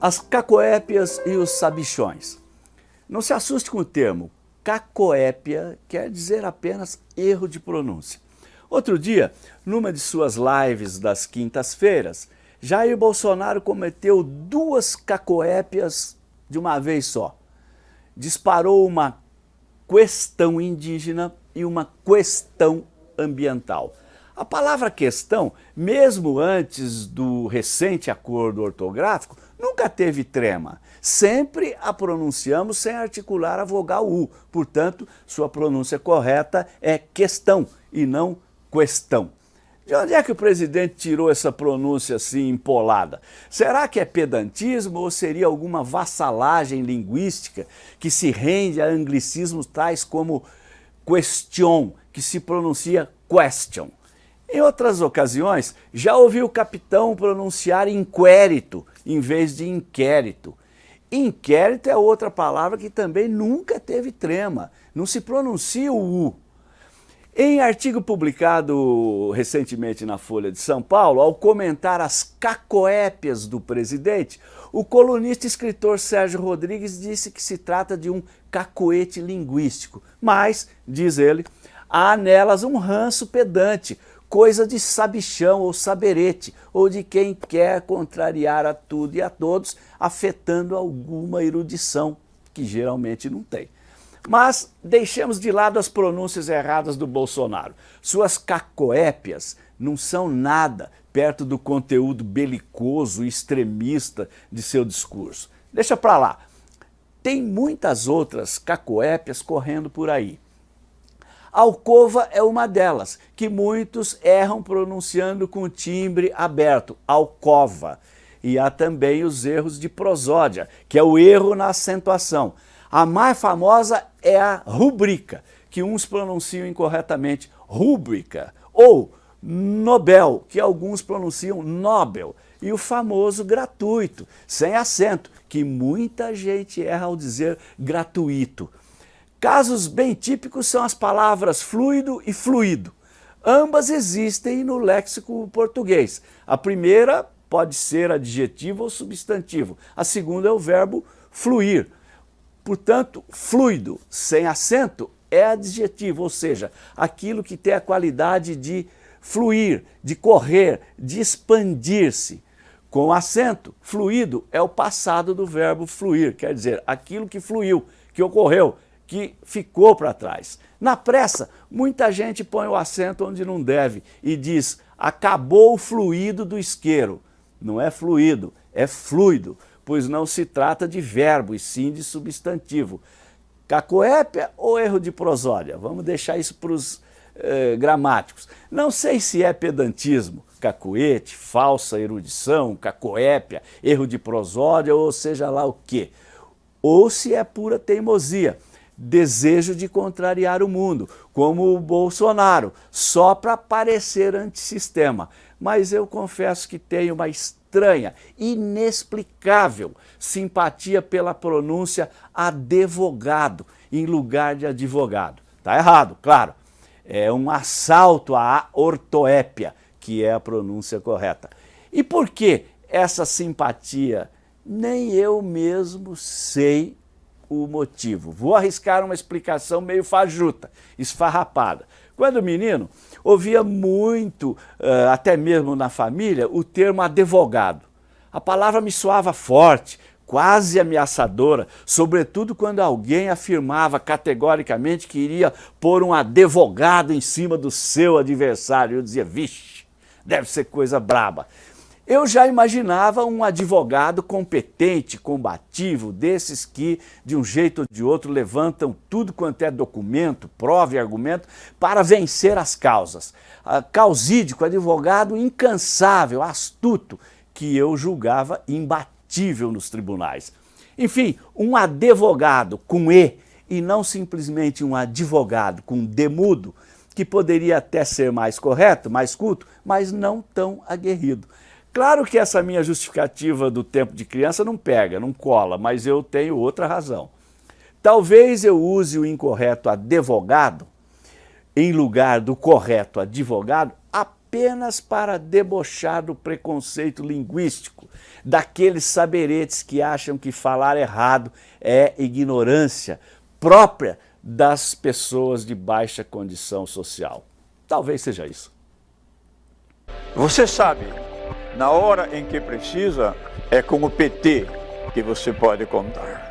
As cacoépias e os sabichões. Não se assuste com o termo, cacoépia quer dizer apenas erro de pronúncia. Outro dia, numa de suas lives das quintas-feiras, Jair Bolsonaro cometeu duas cacoépias de uma vez só. Disparou uma questão indígena e uma questão ambiental. A palavra questão, mesmo antes do recente acordo ortográfico, nunca teve trema. Sempre a pronunciamos sem articular a vogal U. Portanto, sua pronúncia correta é questão e não questão. De onde é que o presidente tirou essa pronúncia assim empolada? Será que é pedantismo ou seria alguma vassalagem linguística que se rende a anglicismos tais como question, que se pronuncia question? Em outras ocasiões, já ouvi o capitão pronunciar inquérito em vez de inquérito. Inquérito é outra palavra que também nunca teve trema, não se pronuncia o U. Em artigo publicado recentemente na Folha de São Paulo, ao comentar as cacoépias do presidente, o colunista e escritor Sérgio Rodrigues disse que se trata de um cacoete linguístico, mas, diz ele, há nelas um ranço pedante, coisa de sabichão ou saberete, ou de quem quer contrariar a tudo e a todos, afetando alguma erudição, que geralmente não tem. Mas deixemos de lado as pronúncias erradas do Bolsonaro. Suas cacoépias não são nada perto do conteúdo belicoso e extremista de seu discurso. Deixa para lá. Tem muitas outras cacoépias correndo por aí. Alcova é uma delas, que muitos erram pronunciando com timbre aberto, alcova. E há também os erros de prosódia, que é o erro na acentuação. A mais famosa é a rubrica, que uns pronunciam incorretamente rúbrica, ou Nobel, que alguns pronunciam Nobel, e o famoso gratuito, sem acento, que muita gente erra ao dizer gratuito. Casos bem típicos são as palavras fluido e fluido. Ambas existem no léxico português. A primeira pode ser adjetivo ou substantivo. A segunda é o verbo fluir. Portanto, fluido sem acento é adjetivo, ou seja, aquilo que tem a qualidade de fluir, de correr, de expandir-se. Com acento, fluido é o passado do verbo fluir, quer dizer, aquilo que fluiu, que ocorreu, que ficou para trás. Na pressa, muita gente põe o acento onde não deve e diz acabou o fluido do isqueiro. Não é fluido, é fluido, pois não se trata de verbo e sim de substantivo. Cacoépia ou erro de prosódia? Vamos deixar isso para os eh, gramáticos. Não sei se é pedantismo, cacoete, falsa erudição, cacoépia, erro de prosódia ou seja lá o quê. Ou se é pura teimosia desejo de contrariar o mundo, como o Bolsonaro, só para parecer antissistema. Mas eu confesso que tenho uma estranha, inexplicável simpatia pela pronúncia advogado em lugar de advogado. Está errado, claro. É um assalto à ortoépia, que é a pronúncia correta. E por que essa simpatia? Nem eu mesmo sei o motivo. Vou arriscar uma explicação meio fajuta, esfarrapada. Quando menino, ouvia muito, uh, até mesmo na família, o termo advogado. A palavra me soava forte, quase ameaçadora, sobretudo quando alguém afirmava categoricamente que iria pôr um advogado em cima do seu adversário. Eu dizia, vixe, deve ser coisa braba. Eu já imaginava um advogado competente, combativo, desses que, de um jeito ou de outro, levantam tudo quanto é documento, prova e argumento para vencer as causas. Causídico, advogado incansável, astuto, que eu julgava imbatível nos tribunais. Enfim, um advogado com E e não simplesmente um advogado com demudo, que poderia até ser mais correto, mais culto, mas não tão aguerrido. Claro que essa minha justificativa do tempo de criança não pega, não cola, mas eu tenho outra razão. Talvez eu use o incorreto advogado em lugar do correto advogado apenas para debochar do preconceito linguístico, daqueles saberetes que acham que falar errado é ignorância própria das pessoas de baixa condição social. Talvez seja isso. Você sabe, na hora em que precisa, é com o PT que você pode contar.